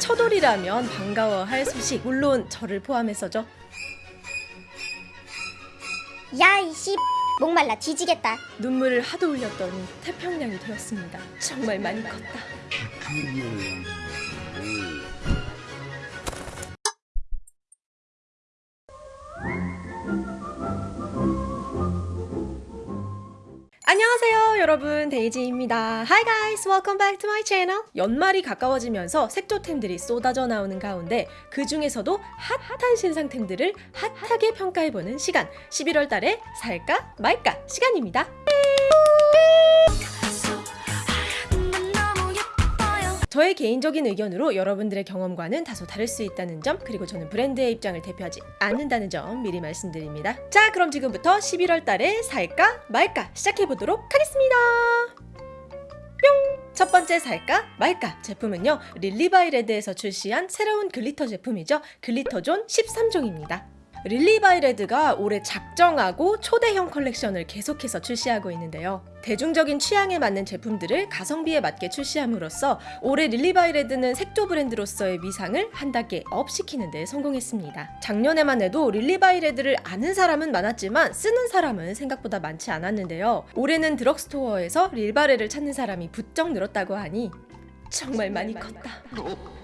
첫 올이라면 반가워할 소식 물론 저를 포함해서죠. 야 이씨 목말라 뒤지겠다 눈물을 하도 흘렸더니 태평양이 되었습니다. 정말 많이 컸다. 안녕하세요 여러분. 데이지입니다. Hi guys. Welcome back to my channel. 연말이 가까워지면서 색조템들이 쏟아져 나오는 가운데 그 중에서도 핫한 신상템들을 핫하게 평가해보는 시간. 11월 달에 살까 말까 시간입니다 저의 개인적인 의견으로 여러분들의 경험과는 다소 다를 수 있다는 점 그리고 저는 브랜드의 입장을 대표하지 않는다는 점 미리 말씀드립니다. 자 그럼 지금부터 11월 달에 살까 말까 시작해보도록 하겠습니다. 뿅! 첫 번째 살까 말까 제품은요 릴리바이레드에서 출시한 새로운 glitter 제품이죠. 글리터존 13종입니다 릴리바이레드가 올해 작정하고 초대형 컬렉션을 계속해서 출시하고 있는데요. 대중적인 취향에 맞는 제품들을 가성비에 맞게 출시함으로써 올해 릴리바이레드는 색조 브랜드로서의 위상을 한 단계 up 시키는 데 성공했습니다. 작년에만 해도 릴리바이레드를 아는 사람은 많았지만 쓰는 사람은 생각보다 많지 않았는데요. 올해는 drugstore에서 릴바레를 찾는 사람이 부쩍 늘었다고 하니 정말 많이 컸다.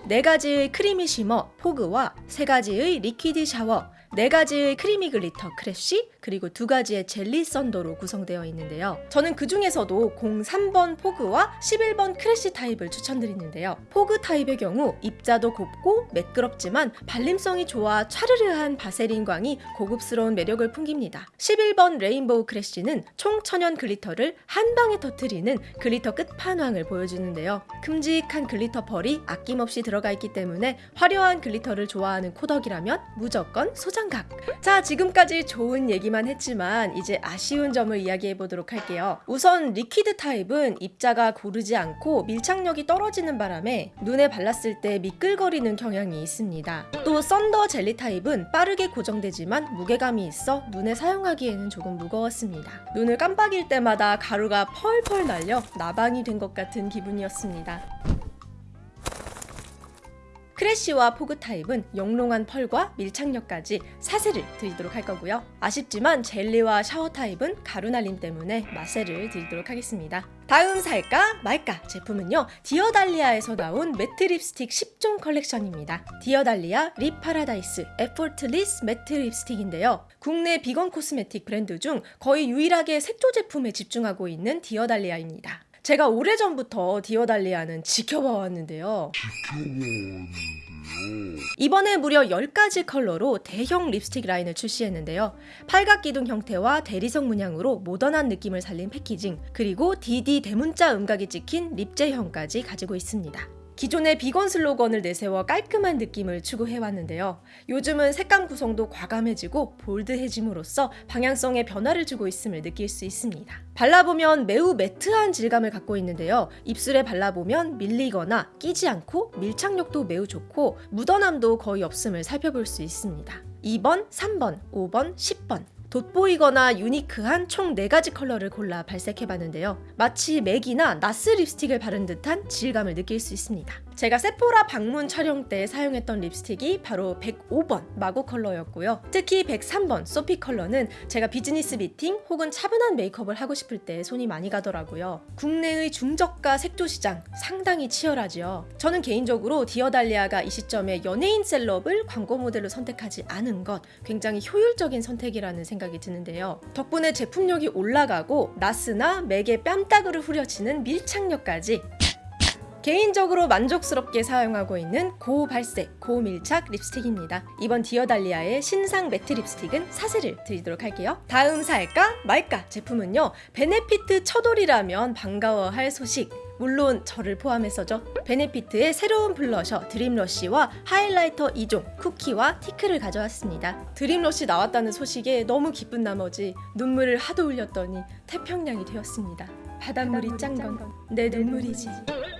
네 가지의 creamy shimmer fog와 세 가지의 liquid shower 네 가지의 creamy glitter crash 그리고 두 가지의 jelly thunder로 구성되어 있는데요. 저는 그 중에서도 03번 fog와 11번 crash 타입을 추천드리는데요. fog 타입의 경우 입자도 곱고 매끄럽지만 발림성이 좋아 차르르한 바세린 광이 고급스러운 매력을 풍깁니다. 11번 rainbow crash는 총천연 glitter를 한 방에 터트리는 glitter 끝판왕을 보여주는데요. 큼직한 glitter 펄이 아낌없이 들어가 있기 때문에 화려한 glitter를 좋아하는 코덕이라면 무조건 소장각! 자 지금까지 좋은 얘기만 했지만 이제 아쉬운 점을 이야기해 보도록 할게요. 우선 liquid 타입은 입자가 고르지 않고 밀착력이 떨어지는 바람에 눈에 발랐을 때 미끌거리는 경향이 있습니다. 또 thunder jelly 타입은 빠르게 고정되지만 무게감이 있어 눈에 사용하기에는 조금 무거웠습니다. 눈을 깜빡일 때마다 가루가 펄펄 날려 나방이 된 것 같은 기분이었습니다. crash와 fog 타입은 영롱한 펄과 밀착력까지 사세를 드리도록 할 거고요. 아쉽지만 jelly와 shower 타입은 가루 날림 때문에 마세를 드리도록 하겠습니다. 다음 살까 말까 제품은요 디어달리아에서 나온 matte 립스틱 10종 컬렉션입니다 디어달리아 lip paradise effortless matte 립스틱인데요 국내 비건 cosmetic 브랜드 중 거의 유일하게 색조 제품에 집중하고 있는 디어달리아입니다 제가 오래전부터 디어달리아는 지켜봐왔는데요. 이번에 무려 10가지 컬러로 대형 립스틱 라인을 출시했는데요. 팔각기둥 형태와 대리석 문양으로 모던한 느낌을 살린 패키징, 그리고 DD 대문자 음각이 찍힌 lip제형까지 가지고 있습니다. 기존의 비건 슬로건을 내세워 깔끔한 느낌을 추구해왔는데요. 요즘은 색감 구성도 과감해지고 bold해짐으로써 방향성에 변화를 주고 있음을 느낄 수 있습니다. 발라보면 매우 matte한 질감을 갖고 있는데요. 입술에 발라보면 밀리거나 끼지 않고 밀착력도 매우 좋고 묻어남도 거의 없음을 살펴볼 수 있습니다. 2번, 3번, 5번, 10번 돋보이거나 unique한 총 4가지 컬러를 골라 발색해봤는데요. 마치 맥이나 나스 립스틱을 바른 듯한 질감을 느낄 수 있습니다. 제가 세포라 방문 촬영 때 사용했던 립스틱이 바로 105번 마고 컬러였고요. 특히 103번 소피 컬러는 제가 비즈니스 미팅 혹은 차분한 메이크업을 하고 싶을 때 손이 많이 가더라고요. 국내의 중저가 색조 시장 상당히 치열하지요. 저는 개인적으로 디어달리아가 이 시점에 연예인 셀럽을 광고 모델로 선택하지 않은 것 굉장히 효율적인 선택이라는 생각이 드는데요. 덕분에 제품력이 올라가고 나스나 맥의 뺨따구를 후려치는 밀착력까지 개인적으로 만족스럽게 사용하고 있는 고발색, 고밀착 립스틱입니다. 이번 디어달리아의 신상 matte 립스틱은 사세를 드리도록 할게요. 다음 살까 말까 제품은요. 베네피트 처돌이라면 반가워할 소식 물론 저를 포함해서죠. 베네피트의 새로운 블러셔 드림러쉬와 하이라이터 2종 쿠키와 티클을 가져왔습니다. 드림러쉬 나왔다는 소식에 너무 기쁜 나머지 눈물을 하도 흘렸더니 태평양이 되었습니다. 바닷물이 짠건 내 눈물이지.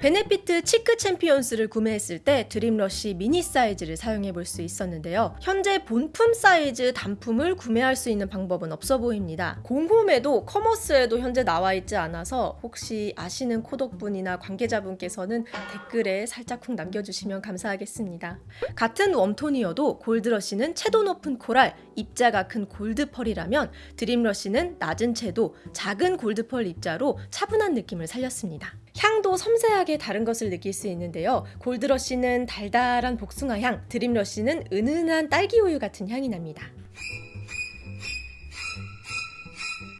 베네피트 치크 챔피언스를 구매했을 때 드림러쉬 미니 사이즈를 사용해 볼 수 있었는데요. 현재 본품 사이즈 단품을 구매할 수 있는 방법은 없어 보입니다. 공홈에도 commerce에도 현재 나와 있지 않아서 혹시 아시는 코덕분이나 관계자분께서는 댓글에 살짝 쿵 남겨주시면 감사하겠습니다. 같은 warm톤이어도 골드러쉬는 채도 높은 코랄, 입자가 큰 골드펄이라면 드림러쉬는 낮은 채도, 작은 골드펄 입자로 차분한 느낌을 살렸습니다. 향도 섬세하게 다른 것을 느낄 수 있는데요. 골드러쉬는 달달한 복숭아 향, 드림러쉬는 은은한 딸기 우유 같은 향이 납니다.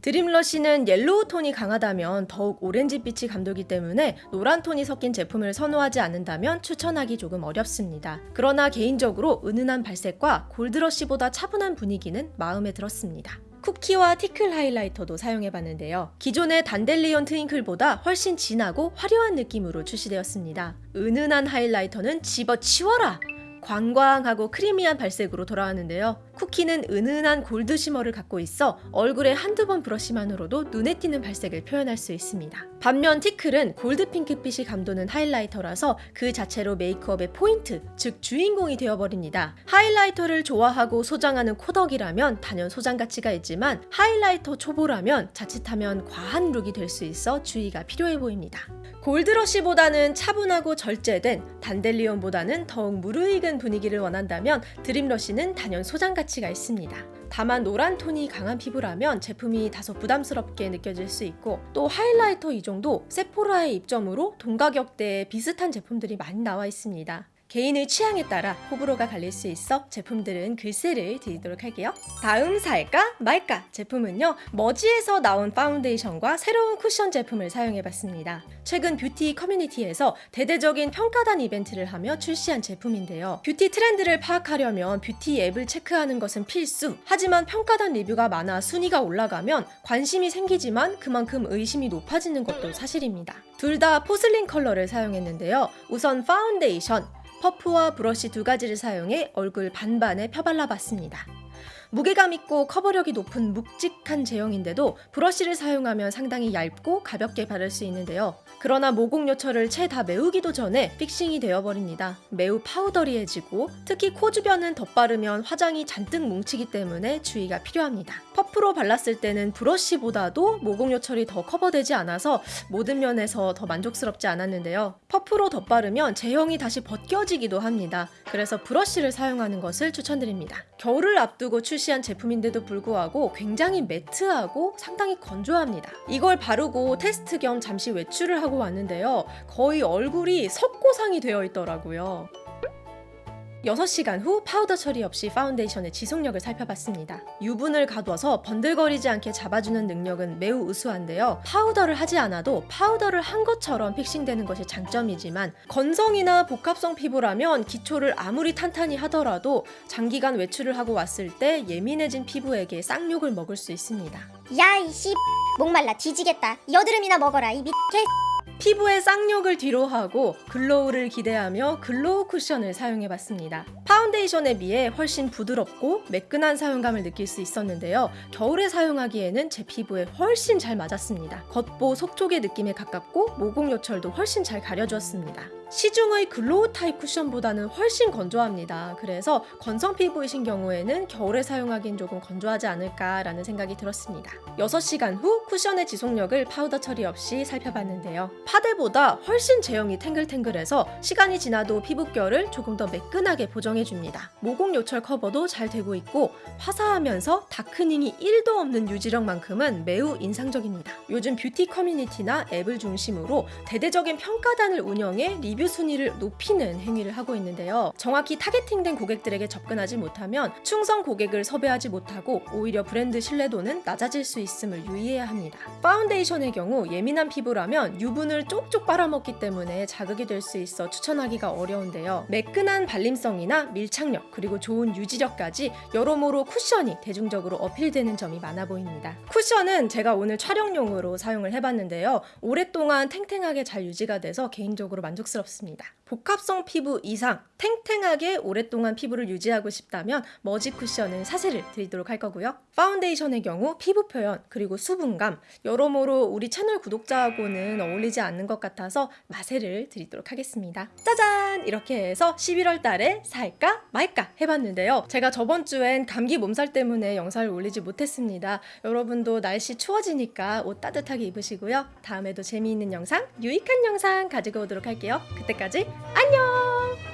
드림러쉬는 yellow 톤이 강하다면 더욱 오렌지빛이 감돌기 때문에 노란 톤이 섞인 제품을 선호하지 않는다면 추천하기 조금 어렵습니다. 그러나 개인적으로 은은한 발색과 골드러쉬보다 차분한 분위기는 마음에 들었습니다. 쿠키와 티클 하이라이터도 사용해봤는데요. 기존의 단델리온 트윙클보다 훨씬 진하고 화려한 느낌으로 출시되었습니다. 은은한 하이라이터는 집어치워라! 광광하고 크리미한 발색으로 돌아왔는데요. 쿠키는 은은한 골드 shimmer를 갖고 있어 얼굴에 한두 번 brush만으로도 눈에 띄는 발색을 표현할 수 있습니다. 반면 티클은 골드 핑크빛이 감도는 하이라이터라서 그 자체로 메이크업의 포인트, 즉 주인공이 되어버립니다. 하이라이터를 좋아하고 소장하는 코덕이라면 단연 소장 가치가 있지만 하이라이터 초보라면 자칫하면 과한 look이 될 수 있어 주의가 필요해 보입니다. 골드러쉬보다는 차분하고 절제된 단델리온보다는 더욱 무르익은 분위기를 원한다면 드림러쉬는 단연 소장 가치가 있습니다. 다만 노란 톤이 강한 피부라면 제품이 다소 부담스럽게 느껴질 수 있고 또 하이라이터 이 정도 세포라의 입점으로 동가격대에 비슷한 제품들이 많이 나와 있습니다. 개인의 취향에 따라 호불호가 갈릴 수 있어 제품들은 글쎄를 드리도록 할게요. 다음 살까 말까 제품은요. 머지에서 나온 파운데이션과 새로운 쿠션 제품을 사용해봤습니다. 최근 뷰티 커뮤니티에서 대대적인 평가단 이벤트를 하며 출시한 제품인데요. 뷰티 트렌드를 파악하려면 뷰티 앱을 체크하는 것은 필수. 하지만 평가단 리뷰가 많아 순위가 올라가면 관심이 생기지만 그만큼 의심이 높아지는 것도 사실입니다. 둘 다 porcelain 컬러를 사용했는데요. 우선 파운데이션, 퍼프와 브러쉬 두 가지를 사용해 얼굴 반반에 펴발라 봤습니다. 무게감 있고 커버력이 높은 묵직한 제형인데도 브러쉬를 사용하면 상당히 얇고 가볍게 바를 수 있는데요. 그러나 모공 요철을 채 다 메우기도 전에 fixing이 되어버립니다. 매우 powdery해지고 특히 코 주변은 덧바르면 화장이 잔뜩 뭉치기 때문에 주의가 필요합니다. 퍼프로 발랐을 때는 브러쉬보다도 모공 요철이 더 커버되지 않아서 모든 면에서 더 만족스럽지 않았는데요. 퍼프로 덧바르면 제형이 다시 벗겨지기도 합니다. 그래서 브러쉬를 사용하는 것을 추천드립니다. 겨울을 앞두고 출시한 제품인데도 불구하고 굉장히 매트하고 상당히 건조합니다. 이걸 바르고 테스트 겸 잠시 외출을 하고 왔는데요. 거의 얼굴이 석고상이 되어 있더라고요. 6시간 후 파우더 처리 없이 파운데이션의 지속력을 살펴봤습니다. 유분을 가둬서 번들거리지 않게 잡아주는 능력은 매우 우수한데요. 파우더를 하지 않아도 파우더를 한 것처럼 fixing되는 것이 장점이지만 건성이나 복합성 피부라면 기초를 아무리 탄탄히 하더라도 장기간 외출을 하고 왔을 때 예민해진 피부에게 쌍욕을 먹을 수 있습니다. 야 이 씨 목말라 뒤지겠다 여드름이나 먹어라 이 미개 피부에 쌍욕을 뒤로 하고 glow를 기대하며 glow 쿠션을 사용해봤습니다. 파운데이션에 비해 훨씬 부드럽고 매끈한 사용감을 느낄 수 있었는데요. 겨울에 사용하기에는 제 피부에 훨씬 잘 맞았습니다. 겉보 속촉의 느낌에 가깝고 모공 요철도 훨씬 잘 가려주었습니다. 시중의 glow 타입 쿠션보다는 훨씬 건조합니다. 그래서 건성 피부이신 경우에는 겨울에 사용하기엔 조금 건조하지 않을까라는 생각이 들었습니다. 6시간 후 쿠션의 지속력을 파우더 처리 없이 살펴봤는데요. 파데보다 훨씬 제형이 탱글탱글해서 시간이 지나도 피부결을 조금 더 매끈하게 보정해줍니다. 모공 요철 커버도 잘 되고 있고 화사하면서 darkening이 1도 없는 유지력만큼은 매우 인상적입니다. 요즘 뷰티 커뮤니티나 앱을 중심으로 대대적인 평가단을 운영해 리뷰 순위를 높이는 행위를 하고 있는데요. 정확히 targeting된 고객들에게 접근하지 못하면 충성 고객을 섭외하지 못하고 오히려 브랜드 신뢰도는 낮아질 수 있음을 유의해야 합니다. 파운데이션의 경우 예민한 피부라면 유분을 쪽쪽 빨아먹기 때문에 자극이 될 수 있어 추천하기가 어려운데요. 매끈한 발림성이나 밀착력 그리고 좋은 유지력까지 여러모로 쿠션이 대중적으로 어필되는 점이 많아 보입니다. 쿠션은 제가 오늘 촬영용으로 사용을 해봤는데요. 오랫동안 탱탱하게 잘 유지가 돼서 개인적으로 만족스럽습니다. 복합성 피부 이상 탱탱하게 오랫동안 피부를 유지하고 싶다면 머지 쿠션은 사세를 드리도록 할 거고요. 파운데이션의 경우 피부 표현 그리고 수분감 여러모로 우리 채널 구독자하고는 어울리지 않는 것 같아서 마세를 드리도록 하겠습니다. 짜잔! 이렇게 해서 11월 달에 살까 말까 해봤는데요. 제가 저번 주엔 감기 몸살 때문에 영상을 올리지 못했습니다. 여러분도 날씨 추워지니까 옷 따뜻하게 입으시고요. 다음에도 재미있는 영상, 유익한 영상 가지고 오도록 할게요. 그때까지 안녕!